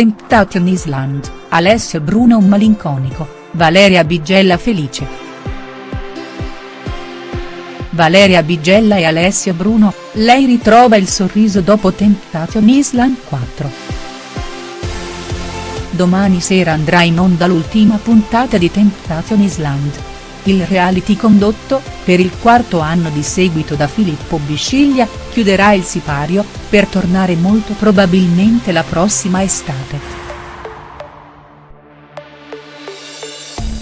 Temptation Island, Alessio Bruno un malinconico, Valeria Bigella felice. Valeria Bigella e Alessio Bruno, lei ritrova il sorriso dopo Temptation Island 4. Domani sera andrà in onda l'ultima puntata di Temptation Island. Il reality condotto, per il quarto anno di seguito da Filippo Bisciglia, chiuderà il sipario, per tornare molto probabilmente la prossima estate.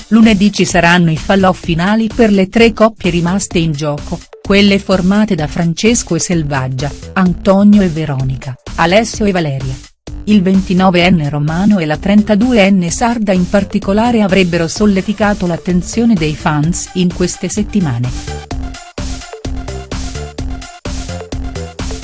Lunedì ci saranno i falloff finali per le tre coppie rimaste in gioco, quelle formate da Francesco e Selvaggia, Antonio e Veronica, Alessio e Valeria. Il 29enne Romano e la 32enne Sarda in particolare avrebbero solleticato l'attenzione dei fans in queste settimane.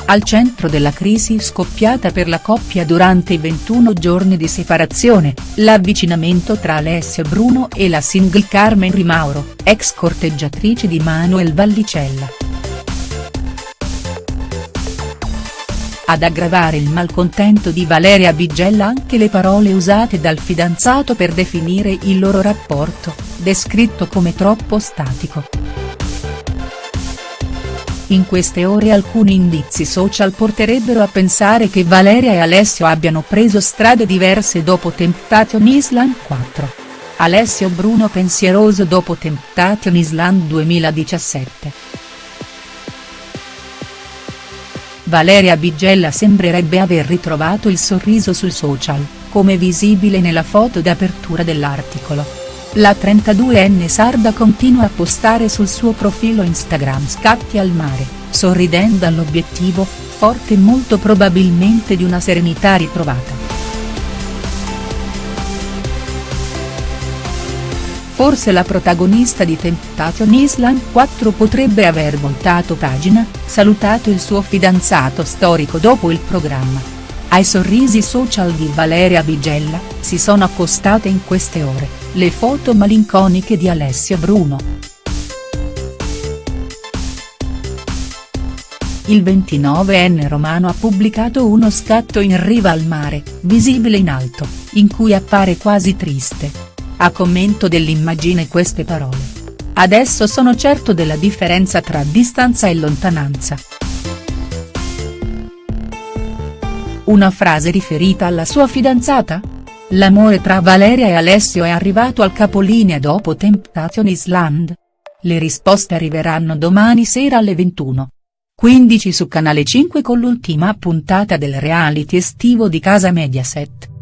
Al centro della crisi scoppiata per la coppia durante i 21 giorni di separazione, l'avvicinamento tra Alessio Bruno e la single Carmen Rimauro, ex corteggiatrice di Manuel Vallicella. Ad aggravare il malcontento di Valeria Bigella anche le parole usate dal fidanzato per definire il loro rapporto, descritto come troppo statico. In queste ore alcuni indizi social porterebbero a pensare che Valeria e Alessio abbiano preso strade diverse dopo Temptation Island 4. Alessio Bruno pensieroso dopo Temptation Island 2017. Valeria Bigella sembrerebbe aver ritrovato il sorriso sul social, come visibile nella foto d'apertura dell'articolo. La 32enne sarda continua a postare sul suo profilo Instagram scatti al mare, sorridendo all'obiettivo, forte molto probabilmente di una serenità ritrovata. Forse la protagonista di Temptation Island 4 potrebbe aver voltato pagina, salutato il suo fidanzato storico dopo il programma. Ai sorrisi social di Valeria Bigella, si sono accostate in queste ore, le foto malinconiche di Alessia Bruno. Il 29enne romano ha pubblicato uno scatto in riva al mare, visibile in alto, in cui appare quasi triste, a commento dell'immagine queste parole. Adesso sono certo della differenza tra distanza e lontananza. Una frase riferita alla sua fidanzata? L'amore tra Valeria e Alessio è arrivato al capolinea dopo Temptation Island? Le risposte arriveranno domani sera alle 21. 15 su Canale 5 con l'ultima puntata del reality estivo di Casa Mediaset.